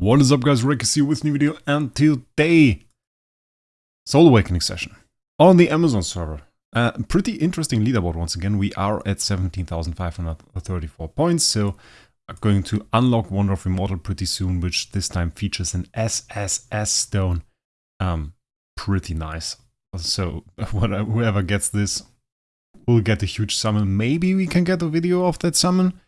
What is up guys, Rekkis here with new video and today Soul Awakening session on the Amazon server. Uh, pretty interesting leaderboard once again, we are at 17,534 points, so I'm going to unlock Wonder of Immortal pretty soon, which this time features an SSS stone. Um, pretty nice. So whoever gets this will get a huge summon. Maybe we can get a video of that summon.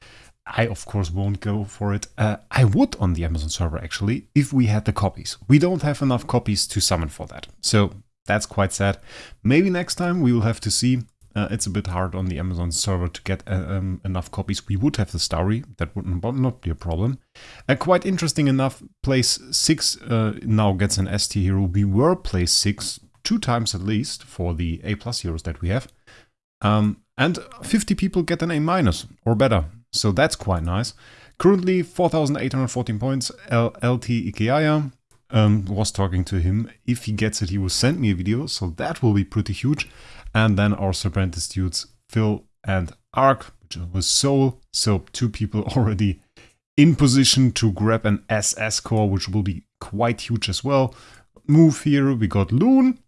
I of course won't go for it. Uh, I would on the Amazon server actually, if we had the copies. We don't have enough copies to summon for that. So that's quite sad. Maybe next time we will have to see. Uh, it's a bit hard on the Amazon server to get uh, um, enough copies. We would have the story. that would not be a problem. Uh, quite interesting enough, place 6 uh, now gets an ST hero. We were place 6 two times at least for the A plus heroes that we have. Um, and 50 people get an A minus or better. So that's quite nice. Currently 4,814 points. LT Ikeaya um, was talking to him. If he gets it, he will send me a video. So that will be pretty huge. And then our Serpentis dudes, Phil and Ark, which was Soul. So two people already in position to grab an SS core, which will be quite huge as well. Move here, we got Loon,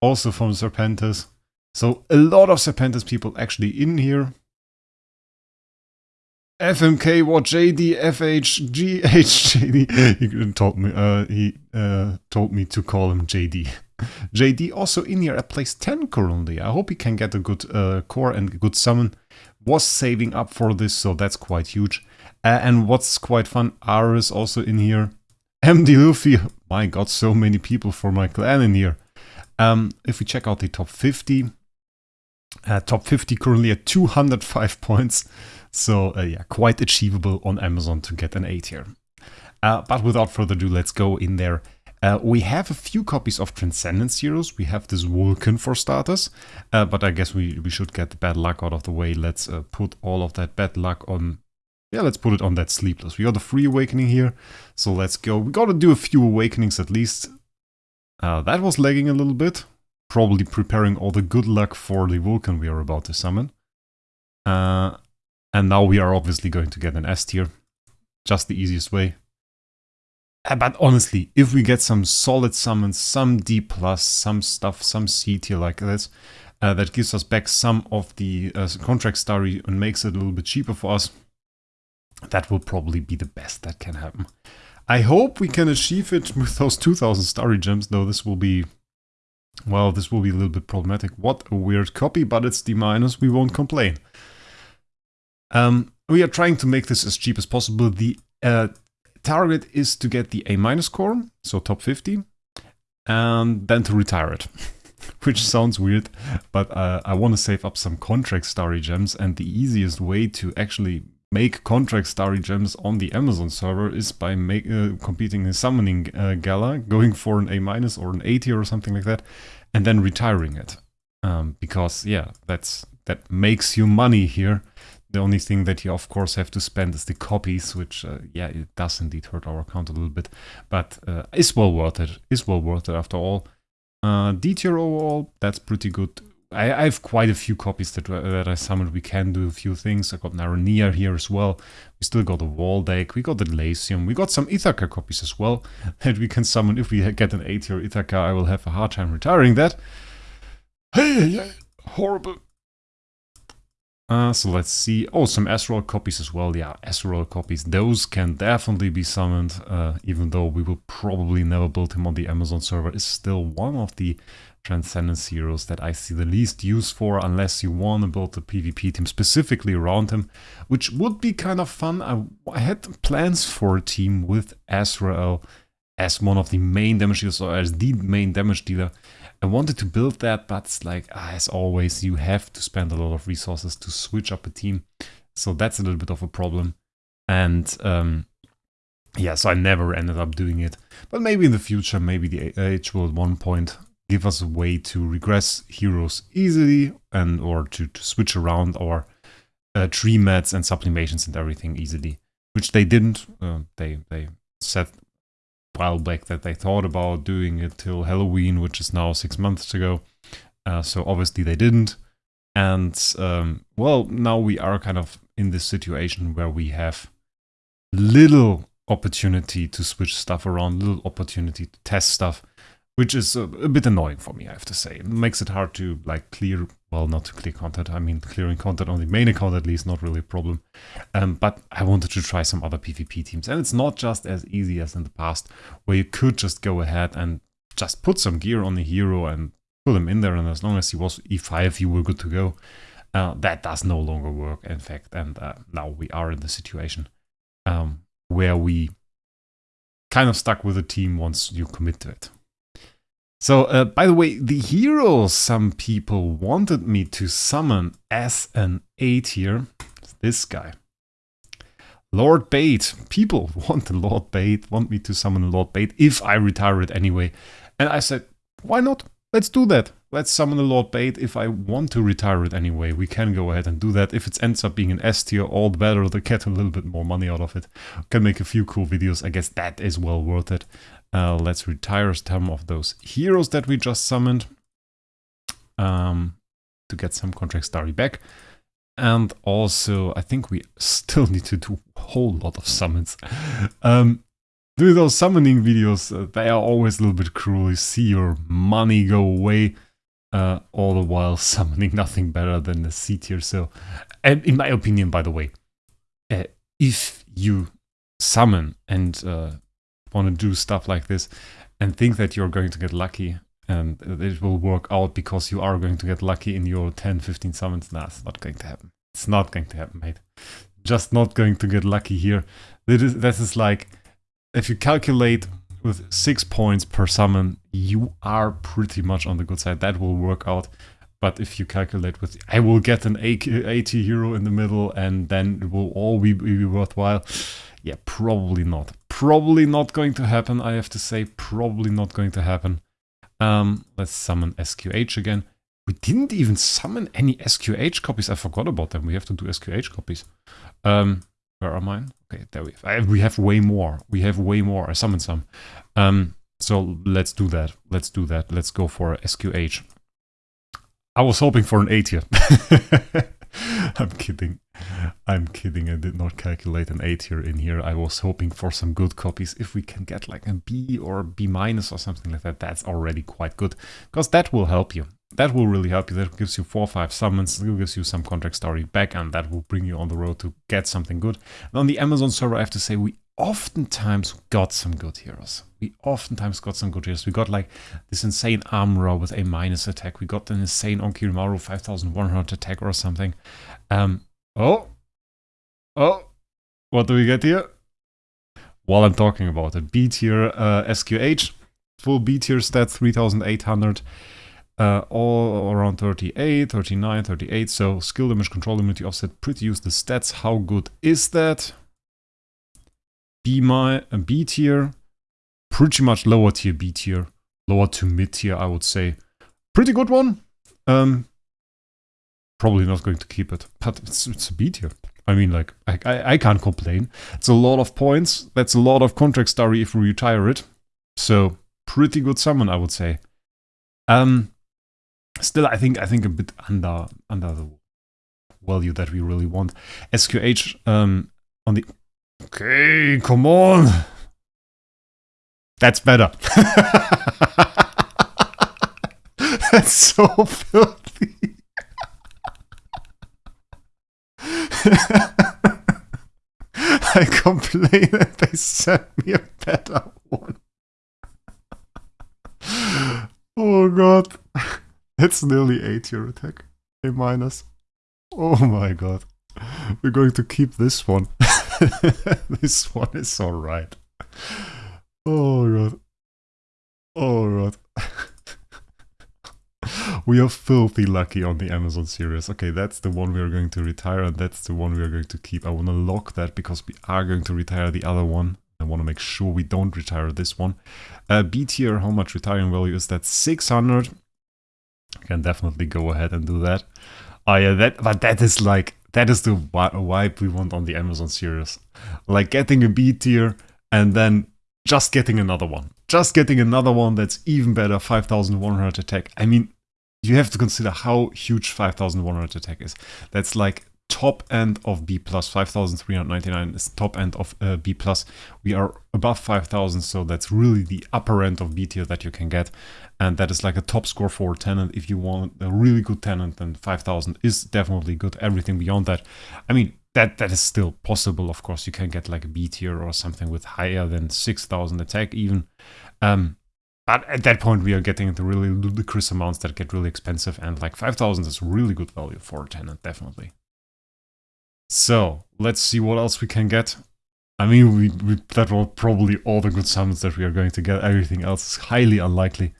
also from Serpentis. So a lot of Serpentis people actually in here. FMK, what JD, FH, GH, JD. He told me, uh, he uh, told me to call him JD. JD also in here at place 10 currently. I hope he can get a good uh, core and good summon. Was saving up for this, so that's quite huge. Uh, and what's quite fun, R is also in here. MD Luffy, my god, so many people for my clan in here. Um, if we check out the top 50, uh, top 50 currently at 205 points. So uh, yeah, quite achievable on Amazon to get an 8 here. Uh, but without further ado, let's go in there. Uh, we have a few copies of Transcendence Heroes. We have this Vulcan for starters, uh, but I guess we, we should get the bad luck out of the way. Let's uh, put all of that bad luck on... Yeah, let's put it on that Sleepless. We got a free awakening here, so let's go. We gotta do a few awakenings at least. Uh, that was lagging a little bit. Probably preparing all the good luck for the Vulcan we are about to summon. Uh, and now we are obviously going to get an S tier. Just the easiest way. Uh, but honestly, if we get some solid summons, some D+, plus, some stuff, some C tier like this, uh, that gives us back some of the uh, contract starry and makes it a little bit cheaper for us, that will probably be the best that can happen. I hope we can achieve it with those 2000 starry gems, though this will be, well, this will be a little bit problematic. What a weird copy, but it's D minus, we won't complain. Um, we are trying to make this as cheap as possible. The uh, target is to get the A minus core, so top 50, and then to retire it. Which sounds weird, but uh, I want to save up some contract starry gems, and the easiest way to actually make contract starry gems on the Amazon server is by make, uh, competing in summoning uh, gala, going for an A minus or an 80 or something like that, and then retiring it. Um, because yeah, that's that makes you money here. The only thing that you of course have to spend is the copies, which uh, yeah, it does indeed hurt our account a little bit, but uh, well worth it. it. Is well worth it after all. Uh, D tier overall, that's pretty good. I, I, have quite a few copies that uh, that I summoned. We can do a few things. I got Narania here as well. We still got a Waldeck. We got the Glacium. We got some Ithaca copies as well that we can summon. If we get an A tier Ithaca, I will have a hard time retiring that. Hey, horrible. Uh, so let's see. Oh, some Ezreal copies as well. Yeah, Ezreal copies. Those can definitely be summoned, uh, even though we will probably never build him on the Amazon server. Is still one of the Transcendence heroes that I see the least use for, unless you want to build a PvP team specifically around him, which would be kind of fun. I, I had plans for a team with Ezreal as one of the main damage dealers, or as the main damage dealer. I wanted to build that, but like, ah, as always, you have to spend a lot of resources to switch up a team. So that's a little bit of a problem. And um, yeah, so I never ended up doing it. But maybe in the future, maybe the H will at one point give us a way to regress heroes easily and or to, to switch around our uh, tree mats and sublimations and everything easily. Which they didn't. Uh, they they said while back that they thought about doing it till Halloween, which is now six months ago. Uh, so obviously they didn't. And um, well, now we are kind of in this situation where we have little opportunity to switch stuff around, little opportunity to test stuff, which is a, a, bit annoying for me, I have to say. It makes it hard to like clear, well, not to clear content. I mean, clearing content on the main account at least, not really a problem. Um, but I wanted to try some other PvP teams. And it's not just as easy as in the past, where you could just go ahead and just put some gear on the hero and put him in there. And as long as he was E5, you were good to go. Uh, that does no longer work, in fact. And uh, now we are in the situation um, where we kind of stuck with a team once you commit to it. So, uh, by the way, the hero some people wanted me to summon as an A tier, this guy. Lord Bait. People want the Lord Bait, want me to summon Lord Bait if I retire it anyway. And I said, why not? Let's do that. Let's summon the Lord Bait if I want to retire it anyway. We can go ahead and do that. If it ends up being an S tier, all the better to get a little bit more money out of it. Can make a few cool videos. I guess that is well worth it. Uh, let's retire some of those heroes that we just summoned um, to get some contract starry back. And also, I think we still need to do a whole lot of summons. Um, do those summoning videos, uh, they are always a little bit cruel. You see your money go away, uh, all the while summoning nothing better than the C tier. So, and in my opinion, by the way, uh, if you summon and uh, want to do stuff like this and think that you're going to get lucky and it will work out because you are going to get lucky in your 10, 15 summons, nah, it's not going to happen. It's not going to happen, mate. Just not going to get lucky here. This is, this is like if you calculate with six points per summon, you are pretty much on the good side. That will work out. But if you calculate with, I will get an 80 hero in the middle and then it will all be, be worthwhile. Yeah, probably not. Probably not going to happen, I have to say. Probably not going to happen. Um, let's summon SQH again. We didn't even summon any SQH copies. I forgot about them. We have to do SQH copies. Um, where are mine? Okay, there we have. we have way more. We have way more. I summoned some. Um, so let's do that. Let's do that. Let's go for SQH. I was hoping for an 8 here. I'm kidding. I'm kidding. I did not calculate an 8 here in here. I was hoping for some good copies. If we can get like a B or B minus or something like that, that's already quite good. Because that will help you that will really help you. That gives you four or five summons, it gives you some contract starry back, and that will bring you on the road to get something good. And on the Amazon server, I have to say, we oftentimes got some good heroes. We oftentimes got some good heroes. We got like this insane Armorer with a minus attack. We got an insane Onkirimaru 5100 attack or something. Um, oh, oh, what do we get here? While I'm talking about it, B tier uh, SQH, full B tier stats 3800 uh, all around 38, 39, 38. So skill damage, control immunity, offset, pretty useless stats. How good is that? B, my, uh, B tier, pretty much lower tier B tier, lower to mid tier, I would say. Pretty good one. Um, probably not going to keep it, but it's, it's a B tier. I mean, like, I, I, I can't complain. It's a lot of points. That's a lot of contract starry if we retire it. So, pretty good summon, I would say. Um, still I think I think a bit under under the value that we really want. SQH um, on the okay, come on, that's better. that's so filthy. I complain that they sent me a better one. oh god. It's nearly 8 your attack. A minus. Oh my god. We're going to keep this one. this one is alright. Oh god. Oh god. we are filthy lucky on the Amazon series. Okay, that's the one we are going to retire and that's the one we are going to keep. I want to lock that because we are going to retire the other one. I want to make sure we don't retire this one. Uh, B tier, how much retiring value is that? 600 can definitely go ahead and do that. Oh yeah, that but that is like that is the vibe we want on the Amazon series. Like getting a B tier and then just getting another one. Just getting another one that's even better, 5100 attack. I mean, you have to consider how huge 5100 attack is. That's like top end of B plus. 5,399 is top end of uh, B plus. We are above 5,000, so that's really the upper end of B tier that you can get. And that is like a top score for a tenant. If you want a really good tenant, then 5,000 is definitely good. Everything beyond that, I mean, that that is still possible. Of course, you can get like a B tier or something with higher than 6,000 attack even. Um, but at that point, we are getting into really ludicrous amounts that get really expensive, and like 5,000 is really good value for a tenant, definitely. So, let's see what else we can get. I mean, we, we, that were probably all the good summons that we are going to get. Everything else is highly unlikely.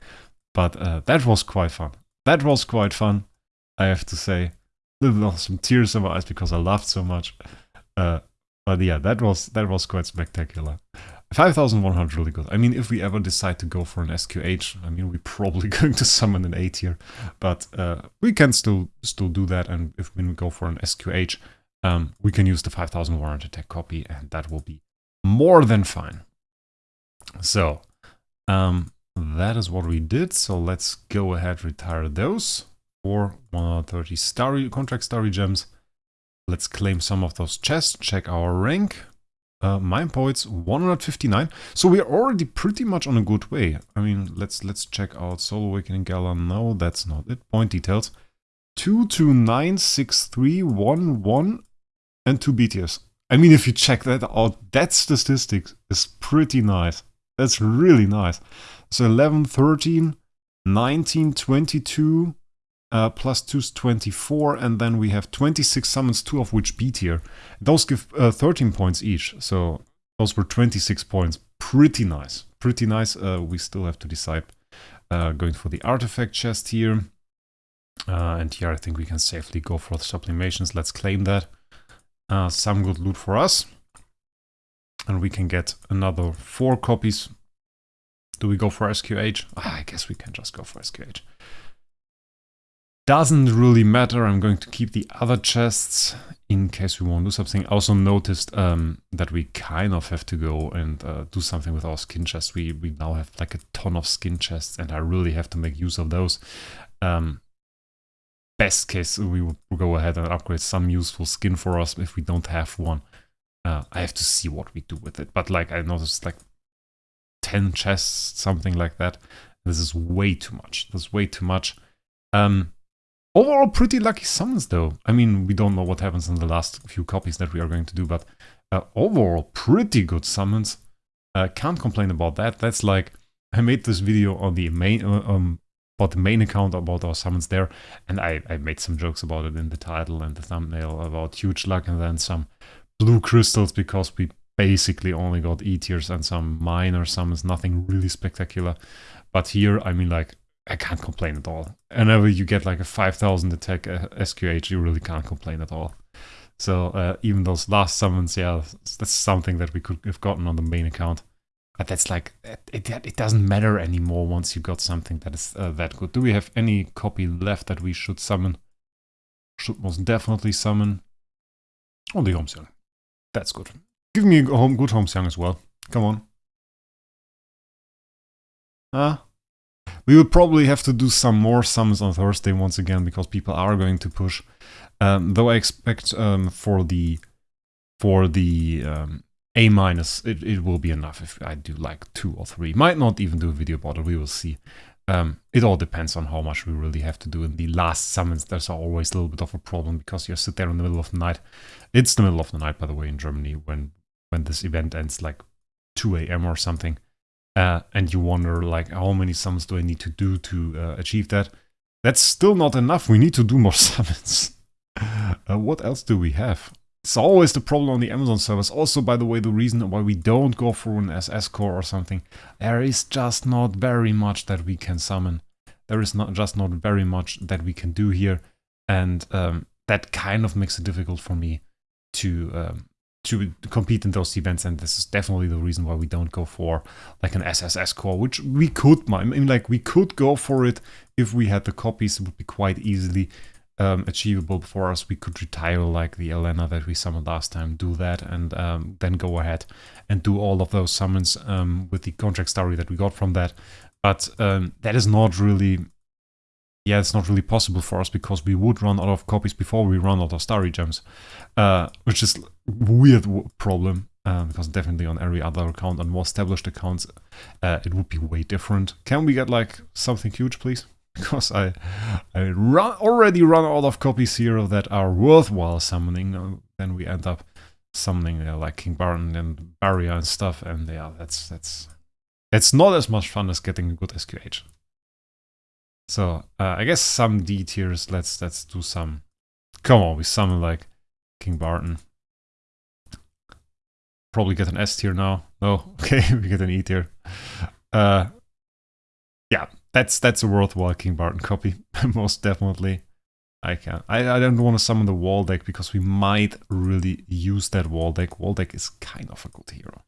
But uh, that was quite fun. That was quite fun, I have to say. Some tears in my eyes because I laughed so much. Uh, but yeah, that was that was quite spectacular. 5100 really good. I mean, if we ever decide to go for an SQH, I mean, we're probably going to summon an A tier, but uh, we can still still do that. And if we go for an SQH, um, we can use the 5100 attack copy, and that will be more than fine. So, um, that is what we did. So let's go ahead, retire those for 130 starry contract starry gems. Let's claim some of those chests, check our rank. Uh, mine points 159. So we're already pretty much on a good way. I mean, let's let's check out Soul Awakening Gala. No, that's not it. Point details. 2296311 and 2 BTS. I mean, if you check that out, that statistic is pretty nice. That's really nice. So 11, 13, 19, 22, uh, plus 2 is 24, and then we have 26 summons, 2 of which B tier. Those give uh, 13 points each, so those were 26 points. Pretty nice, pretty nice. Uh, we still have to decide uh, going for the artifact chest here. Uh, and here I think we can safely go for the sublimations. Let's claim that. Uh, some good loot for us. And we can get another 4 copies. Do we go for SQH? Ah, I guess we can just go for SQH. Doesn't really matter, I'm going to keep the other chests in case we want to do something. Also noticed um, that we kind of have to go and uh, do something with our skin chests. We, we now have like a ton of skin chests and I really have to make use of those. Um, best case, we will go ahead and upgrade some useful skin for us if we don't have one. Uh, I have to see what we do with it. But like I noticed like 10 chests, something like that. This is way too much. This is way too much. Um, Overall, pretty lucky summons though. I mean, we don't know what happens in the last few copies that we are going to do, but uh, overall, pretty good summons. Uh, can't complain about that. That's like, I made this video on the main, uh, um, about the main account about our summons there, and I, I made some jokes about it in the title and the thumbnail about huge luck and then some blue crystals because we basically only got E tiers and some minor summons, nothing really spectacular. But here, I mean, like, I can't complain at all. Whenever you get like a 5000 attack uh, SQH, you really can't complain at all. So uh, even those last summons, yeah, that's something that we could have gotten on the main account. But that's like, it, it, it doesn't matter anymore once you got something that is uh, that good. Do we have any copy left that we should summon? Should most definitely summon. Oh, the Homesiang. That's good. Give me a home, good Homesiang as well. Come on. Ah, we will probably have to do some more sums on Thursday once again because people are going to push. Um, though I expect um, for the for the um, A minus, it, it will be enough if I do like two or three. Might not even do a video about it. We will see. Um, it all depends on how much we really have to do in the last summons. There's always a little bit of a problem because you sit there in the middle of the night. It's the middle of the night, by the way, in Germany when when this event ends, like 2 a.m. or something uh, and you wonder like how many summons do I need to do to uh, achieve that? That's still not enough. We need to do more summons. uh, what else do we have? It's always the problem on the Amazon servers. Also, by the way, the reason why we don't go for an SS core or something, there is just not very much that we can summon. There is not just not very much that we can do here, and um, that kind of makes it difficult for me to um, to compete in those events and this is definitely the reason why we don't go for like an SSS core which we could I mean like we could go for it if we had the copies. It would be quite easily um, achievable for us. We could retire like the Elena that we summoned last time do that and um, then go ahead and do all of those summons um, with the contract starry that we got from that. But um, that is not really yeah, it's not really possible for us because we would run out of copies before we run out of Starry Gems, uh, which is weird problem uh, because definitely on every other account on more established accounts, uh, it would be way different. Can we get like something huge, please? Because I, I run, already run out of copies here that are worthwhile summoning. Uh, then we end up summoning uh, like King Baron and Barrier and stuff, and yeah, that's that's that's not as much fun as getting a good SQH. So uh, I guess some D tiers. Let's let's do some. Come on, we summon like King Barton. Probably get an S tier now. No, okay, we get an E tier. Uh, yeah, that's that's a worthwhile King Barton copy, most definitely. I can. I, I don't want to summon the Waldeck because we might really use that Waldeck. Wall deck is kind of a good hero.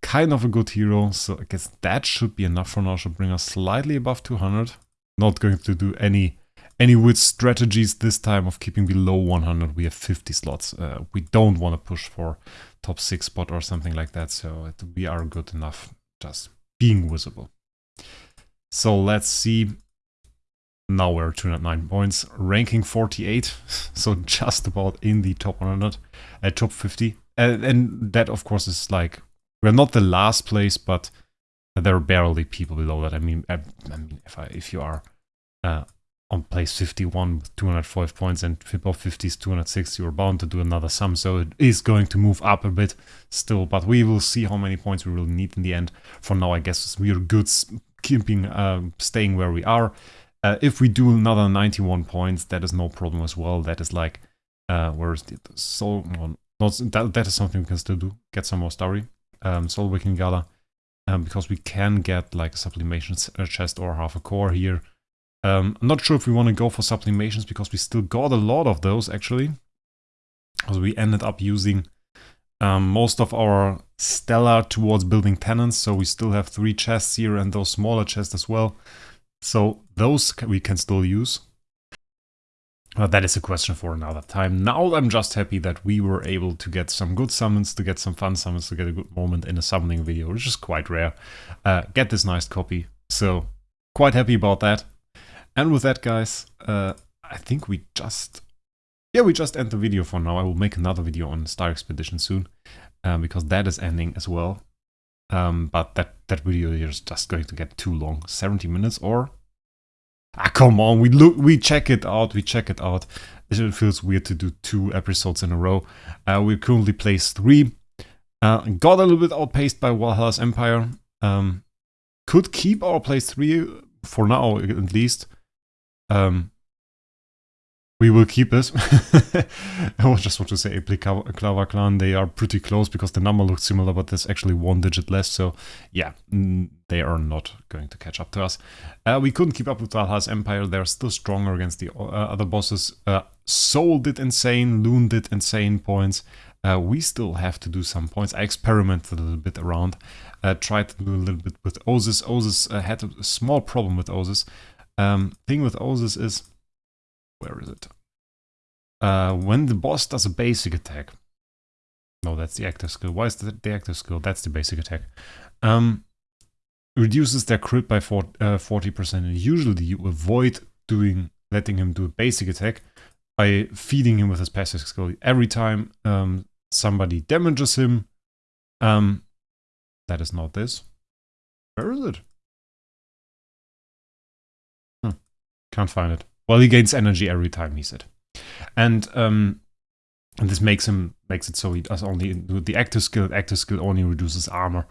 Kind of a good hero, so I guess that should be enough for now. Should bring us slightly above 200 not going to do any any with strategies this time of keeping below 100. We have 50 slots. Uh, we don't want to push for top 6 spot or something like that, so it, we are good enough just being visible. So let's see. Now we're 209 points, ranking 48, so just about in the top 100, at uh, top 50. And, and that, of course, is like, we're not the last place, but there are barely people below that. I mean, I, I mean, if I if you are uh, on place 51 with 205 points and above 50 is 260, you're bound to do another sum. So it is going to move up a bit still, but we will see how many points we will need in the end. For now, I guess we are good keeping, uh, staying where we are. Uh, if we do another 91 points, that is no problem as well. That is like, uh, where's the soul? not, that, that is something we can still do. Get some more story. Um, Soul Waking Gala um, because we can get like a sublimation chest or half a core here. Um, I'm not sure if we want to go for sublimations because we still got a lot of those actually. Because we ended up using um, most of our Stellar towards building tenants, so we still have three chests here and those smaller chests as well. So those we can still use. That is a question for another time. Now I'm just happy that we were able to get some good summons, to get some fun summons, to get a good moment in a summoning video, which is quite rare. Uh, get this nice copy. So quite happy about that. And with that, guys, uh, I think we just... Yeah, we just end the video for now. I will make another video on Star Expedition soon, um, because that is ending as well. Um, but that, that video is just going to get too long. 70 minutes or Ah, come on, we look, we check it out, we check it out. It feels weird to do two episodes in a row. Uh, we're currently place three. Uh, got a little bit outpaced by Valhalla's Empire. Um, could keep our place three for now, at least. Um, we will keep it. I just want to say Aplikawa Clan, they are pretty close because the number looks similar, but there's actually one digit less. So yeah, they are not going to catch up to us. Uh, we couldn't keep up with Valhalla's Empire. They're still stronger against the uh, other bosses. Uh, Soul did insane, Loon did insane points. Uh, we still have to do some points. I experimented a little bit around. Uh, tried to do a little bit with Osis. Osis uh, had a small problem with Osis. Um, thing with Osis is where is it? Uh, when the boss does a basic attack. No, that's the active skill. Why is that the active skill? That's the basic attack. Um, reduces their crit by 40%. Uh, and usually you avoid doing letting him do a basic attack by feeding him with his passive skill. Every time um, somebody damages him, um, that is not this. Where is it? Hmm. Can't find it. Well, he gains energy every time, he said. And, um, and this makes him makes it so he does only the active skill. Active skill only reduces armor,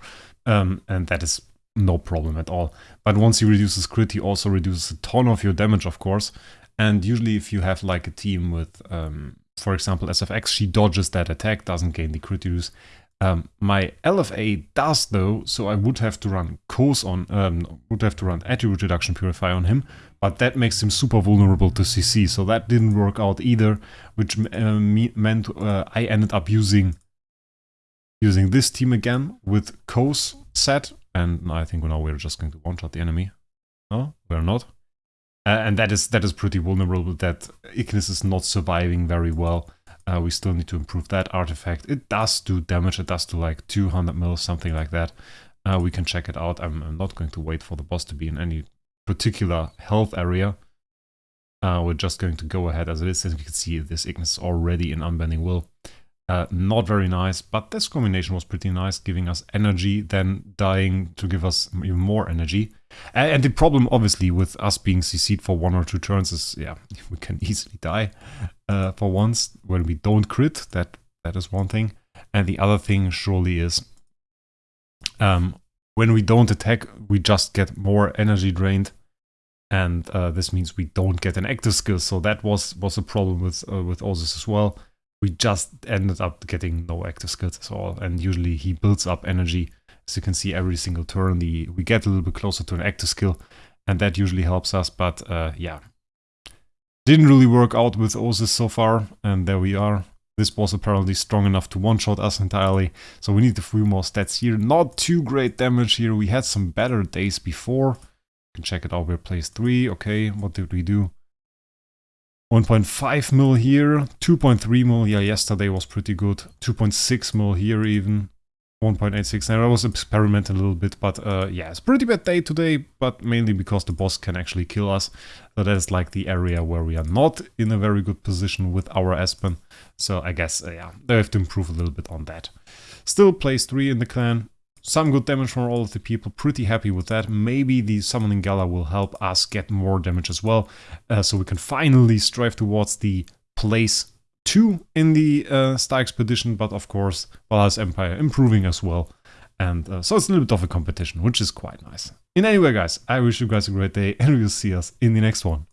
um, and that is no problem at all. But once he reduces crit, he also reduces a ton of your damage, of course. And usually, if you have like a team with, um, for example, SFX, she dodges that attack, doesn't gain the crit reduce. Um, my LFA does though, so I would have to run Kos on, um, would have to run Attribute Reduction Purify on him, but that makes him super vulnerable to CC, so that didn't work out either, which uh, meant uh, I ended up using using this team again with Kos set, and I think now we're just going to one-shot the enemy. No, we're not. Uh, and that is that is pretty vulnerable that Ignis is not surviving very well. Uh, we still need to improve that artifact. It does do damage, it does do like 200 mil, something like that. Uh, we can check it out. I'm, I'm, not going to wait for the boss to be in any particular health area. Uh, we're just going to go ahead as it is. As you can see, this Ignis is already in Unbending Will. Uh, not very nice, but this combination was pretty nice, giving us energy, then dying to give us even more energy. And, the problem, obviously, with us being CC'd for one or two turns is, yeah, we can easily die uh, for once when we don't crit. That That is one thing. And the other thing surely is um, when we don't attack, we just get more energy drained. And uh, this means we don't get an active skill. So that was was a problem with uh, with Osis as well. We just ended up getting no active skills at all. And usually he builds up energy. As you can see, every single turn the we get a little bit closer to an active skill. And that usually helps us. But uh, yeah, didn't really work out with Osis so far. And there we are. This was apparently strong enough to one-shot us entirely, so we need a few more stats here. Not too great damage here, we had some better days before. You can check it out, we're place 3, okay, what did we do? 1.5 mil here, 2.3 mil, yeah, yesterday was pretty good. 2.6 mil here even. 1.86. Now I was experimenting a little bit, but uh, yeah, it's pretty bad day today, but mainly because the boss can actually kill us. So that is like the area where we are not in a very good position with our Aspen. So I guess, uh, yeah, they have to improve a little bit on that. Still place 3 in the clan. Some good damage from all of the people, pretty happy with that. Maybe the Summoning Gala will help us get more damage as well, uh, so we can finally strive towards the place two in the uh, Star Expedition, but of course Valhalla's Empire improving as well. And uh, so it's a little bit of a competition, which is quite nice. In any way, guys, I wish you guys a great day and we'll see us in the next one.